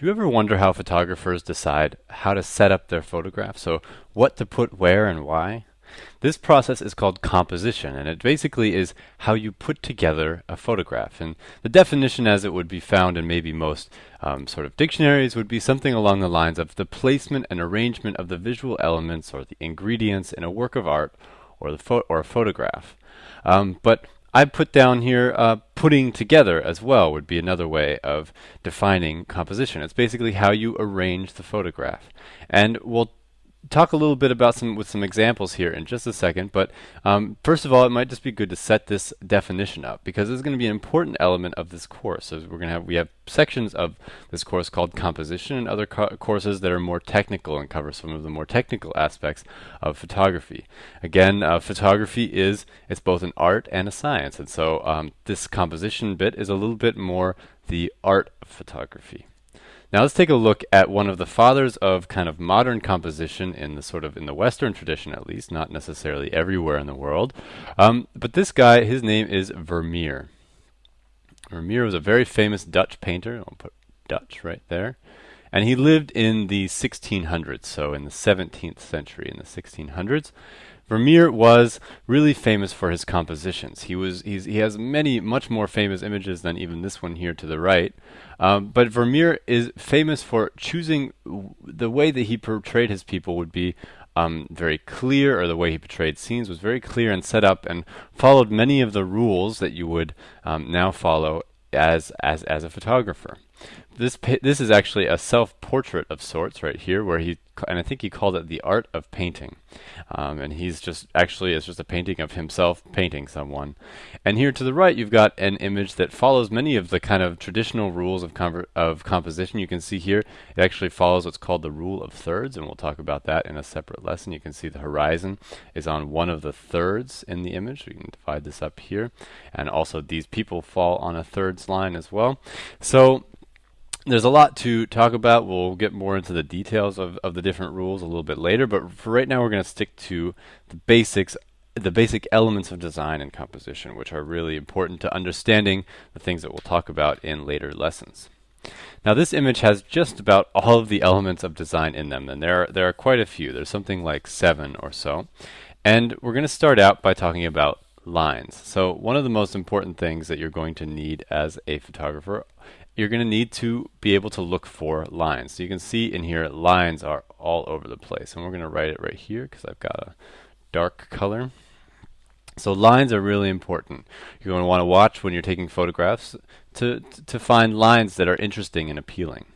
Do you ever wonder how photographers decide how to set up their photograph? So what to put where and why? This process is called composition, and it basically is how you put together a photograph. And the definition as it would be found in maybe most um, sort of dictionaries would be something along the lines of the placement and arrangement of the visual elements or the ingredients in a work of art or, the or a photograph. Um, but I put down here uh, putting together as well would be another way of defining composition. It's basically how you arrange the photograph. And we'll talk a little bit about some with some examples here in just a second. But um, first of all, it might just be good to set this definition up because it's going to be an important element of this course. So we're going to have we have sections of this course called composition and other co courses that are more technical and cover some of the more technical aspects of photography. Again, uh, photography is it's both an art and a science, and so um, this composition bit is a little bit more the art of photography. Now let's take a look at one of the fathers of kind of modern composition in the sort of in the Western tradition at least, not necessarily everywhere in the world. Um, but this guy, his name is Vermeer. Vermeer was a very famous Dutch painter. I'll put Dutch right there. And he lived in the 1600s, so in the 17th century, in the 1600s. Vermeer was really famous for his compositions. He was he has many much more famous images than even this one here to the right. Um, but Vermeer is famous for choosing the way that he portrayed his people would be um, very clear, or the way he portrayed scenes was very clear and set up, and followed many of the rules that you would um, now follow as as as a photographer. This this is actually a self-portrait of sorts right here, where he and I think he called it the art of painting, um, and he's just actually it's just a painting of himself painting someone. And here to the right, you've got an image that follows many of the kind of traditional rules of of composition. You can see here it actually follows what's called the rule of thirds, and we'll talk about that in a separate lesson. You can see the horizon is on one of the thirds in the image. We can divide this up here, and also these people fall on a thirds line as well. So there's a lot to talk about. We'll get more into the details of, of the different rules a little bit later, but for right now we're going to stick to the basics, the basic elements of design and composition, which are really important to understanding the things that we'll talk about in later lessons. Now this image has just about all of the elements of design in them, and there are, there are quite a few. There's something like seven or so. And we're going to start out by talking about lines. So one of the most important things that you're going to need as a photographer you're going to need to be able to look for lines. So you can see in here lines are all over the place. And we're going to write it right here because I've got a dark color. So lines are really important. You're going to want to watch when you're taking photographs to, to find lines that are interesting and appealing.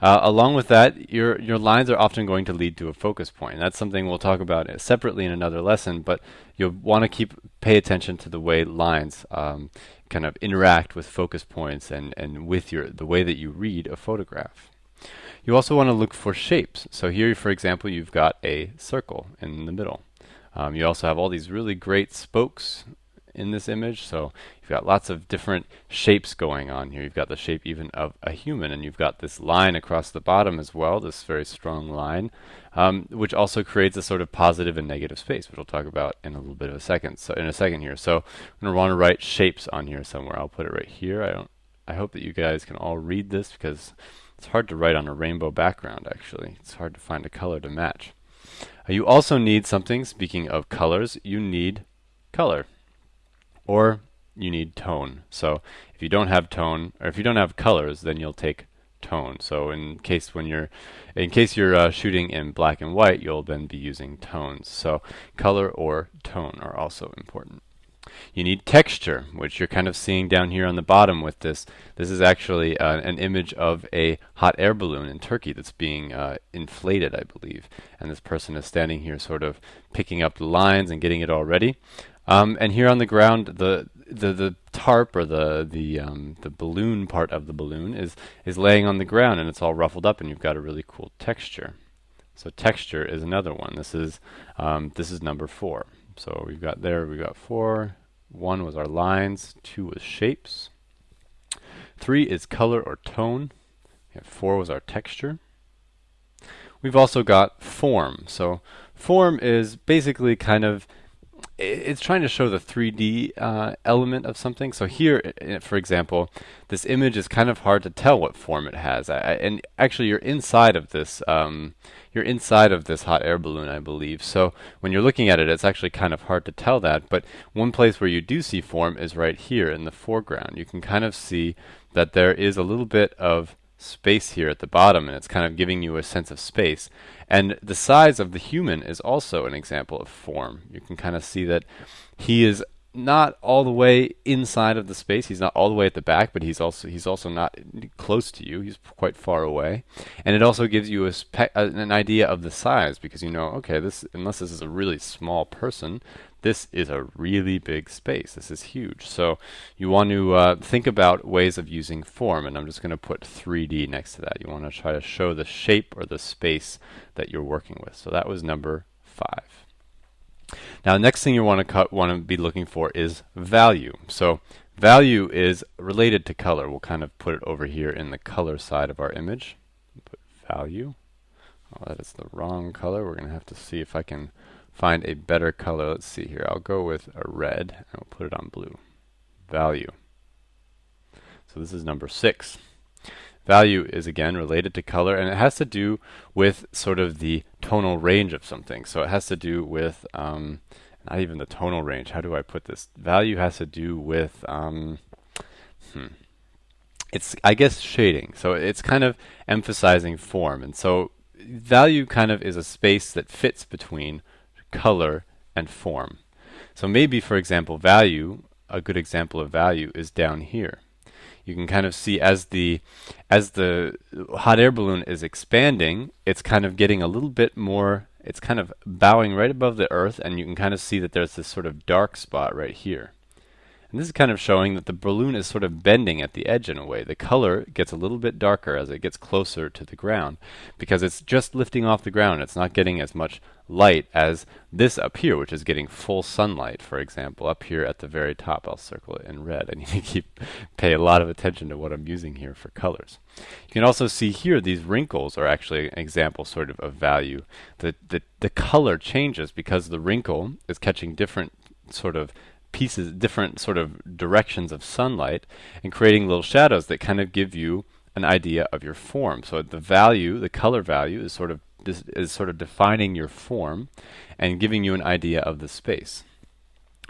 Uh, along with that, your your lines are often going to lead to a focus point. That's something we'll talk about separately in another lesson. But you'll want to keep pay attention to the way lines um, kind of interact with focus points and, and with your the way that you read a photograph. You also want to look for shapes. So here, for example, you've got a circle in the middle. Um, you also have all these really great spokes in this image. So you've got lots of different shapes going on here. You've got the shape even of a human, and you've got this line across the bottom as well, this very strong line, um, which also creates a sort of positive and negative space, which we'll talk about in a little bit of a second. So in a second here. So I'm going to want to write shapes on here somewhere. I'll put it right here. I don't. I hope that you guys can all read this because it's hard to write on a rainbow background. Actually, it's hard to find a color to match. You also need something. Speaking of colors, you need color or you need tone. So if you don't have tone, or if you don't have colors, then you'll take tone. So in case when you're, in case you're uh, shooting in black and white, you'll then be using tones. So color or tone are also important. You need texture, which you're kind of seeing down here on the bottom with this. This is actually uh, an image of a hot air balloon in Turkey that's being uh, inflated, I believe. And this person is standing here sort of picking up the lines and getting it all ready. Um, and here on the ground, the the the tarp or the the um, the balloon part of the balloon is is laying on the ground and it's all ruffled up, and you've got a really cool texture. So texture is another one. This is um, this is number four. So we've got there we've got four. One was our lines. Two was shapes. Three is color or tone. Four was our texture. We've also got form. So form is basically kind of it's trying to show the 3D uh, element of something. So here, for example, this image is kind of hard to tell what form it has. I, and actually, you're inside of this. Um, you're inside of this hot air balloon, I believe. So when you're looking at it, it's actually kind of hard to tell that. But one place where you do see form is right here in the foreground. You can kind of see that there is a little bit of space here at the bottom, and it's kind of giving you a sense of space. And the size of the human is also an example of form. You can kind of see that he is not all the way inside of the space. He's not all the way at the back, but he's also he's also not close to you. He's quite far away, and it also gives you a spe- an idea of the size because you know, okay, this unless this is a really small person, this is a really big space. This is huge. So you want to uh, think about ways of using form, and I'm just going to put 3D next to that. You want to try to show the shape or the space that you're working with. So that was number five. Now, the next thing you want to want to be looking for is value. So value is related to color. We'll kind of put it over here in the color side of our image. Put value. Oh, that is the wrong color. We're going to have to see if I can find a better color. Let's see here. I'll go with a red and we'll put it on blue. Value. So this is number six. Value is again related to color and it has to do with sort of the tonal range of something. So it has to do with um, not even the tonal range. How do I put this? Value has to do with um, hmm. It's I guess shading. So it's kind of emphasizing form. And so value kind of is a space that fits between color, and form. So maybe, for example, value, a good example of value is down here. You can kind of see as the as the hot air balloon is expanding, it's kind of getting a little bit more, it's kind of bowing right above the earth, and you can kind of see that there's this sort of dark spot right here. And this is kind of showing that the balloon is sort of bending at the edge in a way. The color gets a little bit darker as it gets closer to the ground because it's just lifting off the ground. It's not getting as much light as this up here, which is getting full sunlight, for example, up here at the very top. I'll circle it in red. I need to keep pay a lot of attention to what I'm using here for colors. You can also see here these wrinkles are actually an example sort of of value. The, the, the color changes because the wrinkle is catching different sort of pieces, different sort of directions of sunlight, and creating little shadows that kind of give you an idea of your form. So the value, the color value, is sort of is sort of defining your form and giving you an idea of the space.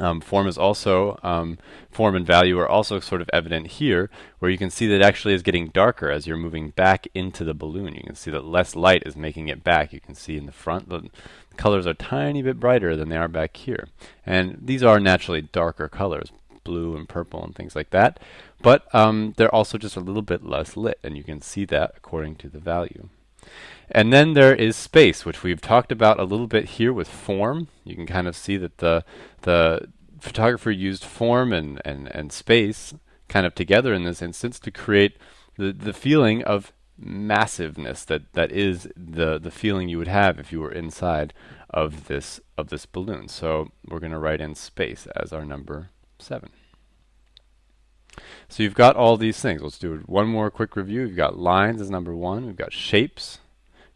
Um, form is also um, form and value are also sort of evident here, where you can see that it actually is getting darker as you're moving back into the balloon. You can see that less light is making it back. You can see in the front the colors are tiny bit brighter than they are back here, and these are naturally darker colors, blue and purple and things like that. But um, they're also just a little bit less lit, and you can see that according to the value. And then there is space, which we've talked about a little bit here with form. You can kind of see that the the photographer used form and, and, and space kind of together in this instance to create the, the feeling of massiveness that, that is the, the feeling you would have if you were inside of this of this balloon. So we're going to write in space as our number seven. So you've got all these things. Let's do one more quick review. You've got lines as number one. We've got shapes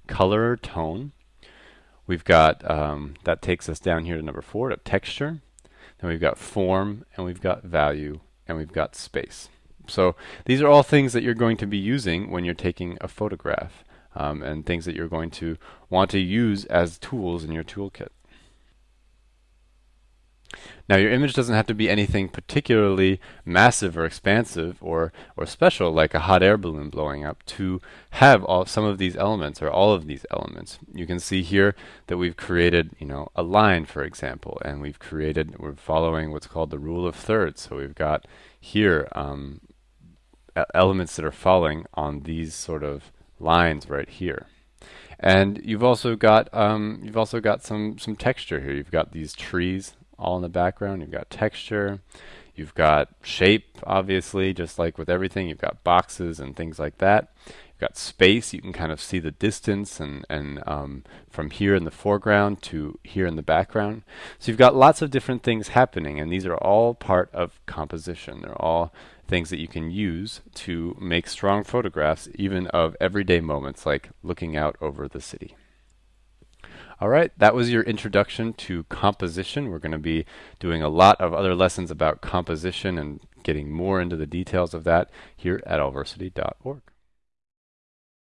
color or tone. We've got, um, that takes us down here to number four, to texture. Then we've got form, and we've got value, and we've got space. So these are all things that you're going to be using when you're taking a photograph, um, and things that you're going to want to use as tools in your toolkit. Now your image doesn't have to be anything particularly massive or expansive or, or special like a hot air balloon blowing up to have all some of these elements or all of these elements. You can see here that we've created you know a line for example and we've created we're following what's called the rule of thirds so we've got here um, elements that are falling on these sort of lines right here. And you've also got um, you've also got some some texture here. You've got these trees all in the background. You've got texture, you've got shape, obviously, just like with everything. You've got boxes and things like that. You've got space. You can kind of see the distance and, and um, from here in the foreground to here in the background. So you've got lots of different things happening, and these are all part of composition. They're all things that you can use to make strong photographs, even of everyday moments like looking out over the city. All right, that was your introduction to composition. We're going to be doing a lot of other lessons about composition and getting more into the details of that here at allversity.org.